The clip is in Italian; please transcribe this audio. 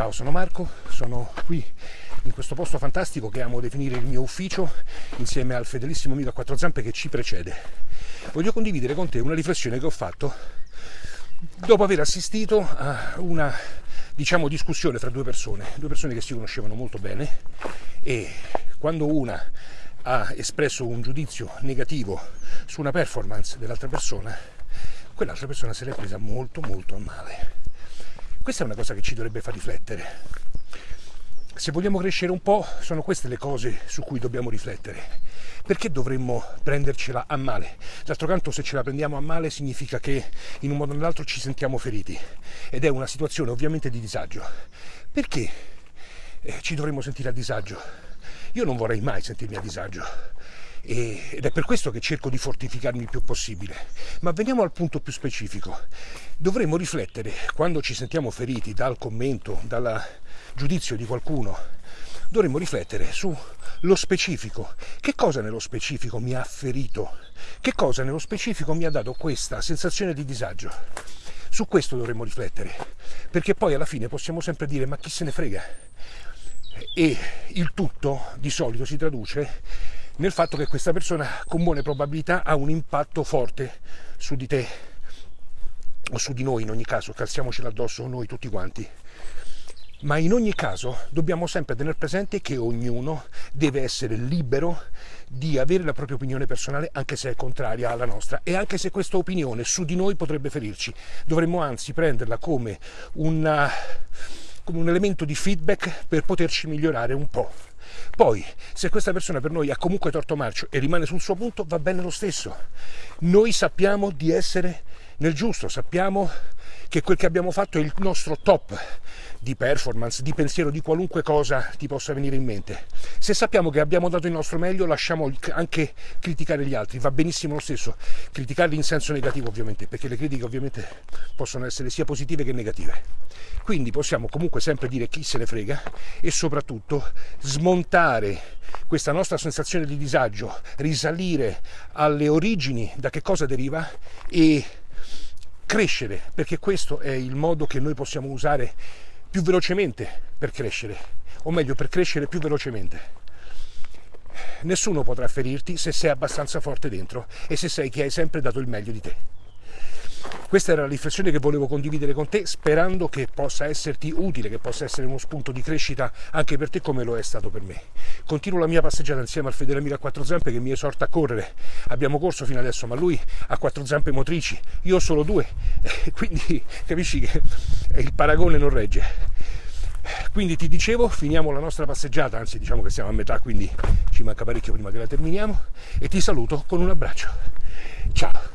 Ciao, sono Marco, sono qui in questo posto fantastico che amo definire il mio ufficio insieme al fedelissimo amico a quattro zampe che ci precede. Voglio condividere con te una riflessione che ho fatto dopo aver assistito a una diciamo discussione tra due persone, due persone che si conoscevano molto bene e quando una ha espresso un giudizio negativo su una performance dell'altra persona, quell'altra persona se l'è presa molto molto a male questa è una cosa che ci dovrebbe far riflettere. Se vogliamo crescere un po', sono queste le cose su cui dobbiamo riflettere. Perché dovremmo prendercela a male? D'altro canto, se ce la prendiamo a male, significa che in un modo o nell'altro ci sentiamo feriti. Ed è una situazione ovviamente di disagio. Perché eh, ci dovremmo sentire a disagio? Io non vorrei mai sentirmi a disagio ed è per questo che cerco di fortificarmi il più possibile. Ma veniamo al punto più specifico. Dovremmo riflettere quando ci sentiamo feriti dal commento, dal giudizio di qualcuno, dovremmo riflettere sullo specifico. Che cosa nello specifico mi ha ferito? Che cosa nello specifico mi ha dato questa sensazione di disagio? Su questo dovremmo riflettere, perché poi alla fine possiamo sempre dire ma chi se ne frega? E il tutto di solito si traduce nel fatto che questa persona con buone probabilità ha un impatto forte su di te o su di noi in ogni caso, calziamocela addosso noi tutti quanti. Ma in ogni caso dobbiamo sempre tenere presente che ognuno deve essere libero di avere la propria opinione personale anche se è contraria alla nostra e anche se questa opinione su di noi potrebbe ferirci. Dovremmo anzi prenderla come, una, come un elemento di feedback per poterci migliorare un po'. Poi, se questa persona per noi ha comunque torto marcio e rimane sul suo punto, va bene lo stesso. Noi sappiamo di essere nel giusto, sappiamo che quel che abbiamo fatto è il nostro top di performance, di pensiero, di qualunque cosa ti possa venire in mente. Se sappiamo che abbiamo dato il nostro meglio, lasciamo anche criticare gli altri, va benissimo lo stesso, criticarli in senso negativo ovviamente, perché le critiche ovviamente possono essere sia positive che negative. Quindi possiamo comunque sempre dire chi se ne frega e soprattutto smontare questa nostra sensazione di disagio, risalire alle origini, da che cosa deriva e crescere, perché questo è il modo che noi possiamo usare più velocemente per crescere, o meglio per crescere più velocemente. Nessuno potrà ferirti se sei abbastanza forte dentro e se sai che hai sempre dato il meglio di te. Questa era la riflessione che volevo condividere con te, sperando che possa esserti utile, che possa essere uno spunto di crescita anche per te come lo è stato per me. Continuo la mia passeggiata insieme al fedele amico a quattro zampe che mi esorta a correre. Abbiamo corso fino adesso, ma lui ha quattro zampe motrici, io ho solo due, quindi capisci che il paragone non regge. Quindi ti dicevo, finiamo la nostra passeggiata, anzi diciamo che siamo a metà, quindi ci manca parecchio prima che la terminiamo e ti saluto con un abbraccio. Ciao!